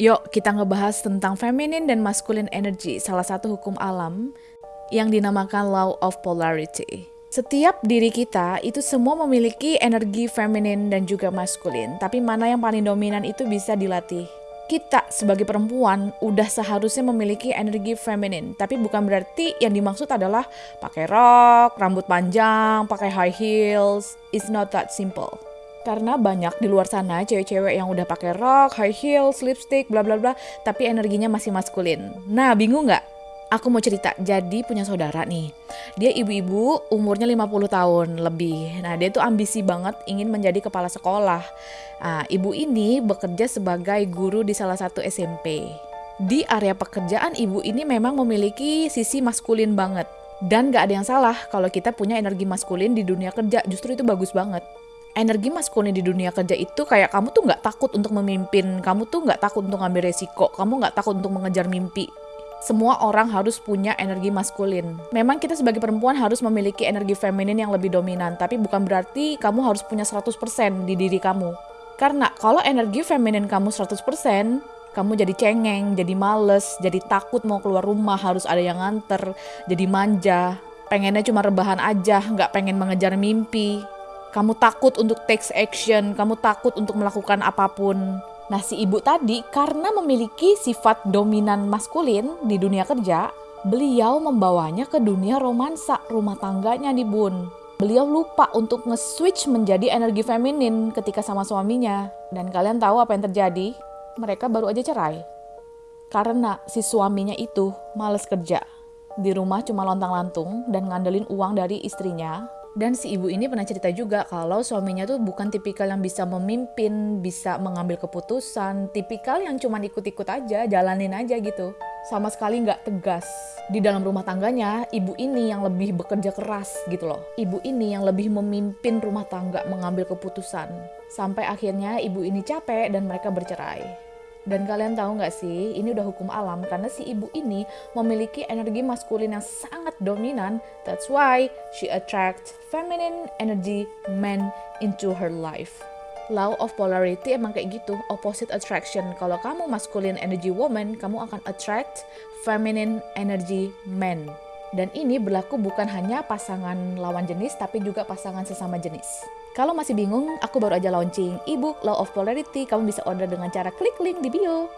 Yuk, kita ngebahas tentang feminine dan masculine energy, salah satu hukum alam yang dinamakan law of polarity. Setiap diri kita itu semua memiliki energi feminin dan juga maskulin, tapi mana yang paling dominan itu bisa dilatih. Kita sebagai perempuan udah seharusnya memiliki energi feminin, tapi bukan berarti yang dimaksud adalah pakai rok, rambut panjang, pakai high heels. It's not that simple. Karena banyak di luar sana cewek-cewek yang udah pakai rok, high heels, lipstick, bla bla bla, tapi energinya masih maskulin. Nah, bingung nggak? Aku mau cerita, jadi punya saudara nih. Dia ibu-ibu, umurnya 50 tahun lebih. Nah, dia tuh ambisi banget ingin menjadi kepala sekolah. Nah, ibu ini bekerja sebagai guru di salah satu SMP. Di area pekerjaan ibu ini memang memiliki sisi maskulin banget. Dan gak ada yang salah kalau kita punya energi maskulin di dunia kerja, justru itu bagus banget energi maskulin di dunia kerja itu kayak kamu tuh nggak takut untuk memimpin, kamu tuh nggak takut untuk ngambil resiko, kamu nggak takut untuk mengejar mimpi semua orang harus punya energi maskulin. Memang kita sebagai perempuan harus memiliki energi feminin yang lebih dominan, tapi bukan berarti kamu harus punya 100% di diri kamu. Karena kalau energi feminin kamu 100%, kamu jadi cengeng, jadi males, jadi takut mau keluar rumah, harus ada yang nganter, jadi manja, pengennya cuma rebahan aja, nggak pengen mengejar mimpi. Kamu takut untuk take action, kamu takut untuk melakukan apa pun. Nah, si ibu tadi karena memiliki sifat dominan maskulin di dunia kerja, beliau membawanya ke dunia romansa rumah tangganya nih bun. Beliau lupa untuk nge-switch menjadi energi feminin ketika sama suaminya. Dan kalian tahu apa yang terjadi? Mereka baru aja cerai. Karena si suaminya itu males kerja. Di rumah cuma lontang-lantung dan ngandelin uang dari istrinya dan si ibu ini pernah cerita juga kalau suaminya tuh bukan tipikal yang bisa memimpin, bisa mengambil keputusan, tipikal yang cuma ikut-ikut aja, jalanin aja gitu. Sama sekali nggak tegas. Di dalam rumah tangganya, ibu ini yang lebih bekerja keras gitu loh. Ibu ini yang lebih memimpin rumah tangga, mengambil keputusan. Sampai akhirnya ibu ini capek dan mereka bercerai. Dan kalian tahu nggak sih, ini udah hukum alam karena si ibu ini memiliki energi maskulin yang sangat dominan. That's why she attracts feminine energy men into her life. Law of polarity emang kayak gitu, opposite attraction. Kalau kamu masculine energy woman, kamu akan attract feminine energy men. Dan ini berlaku bukan hanya pasangan lawan jenis, tapi juga pasangan sesama jenis. Kalau masih bingung, aku baru aja launching ebook Law of Polarity. Kamu bisa order dengan cara klik link di bio.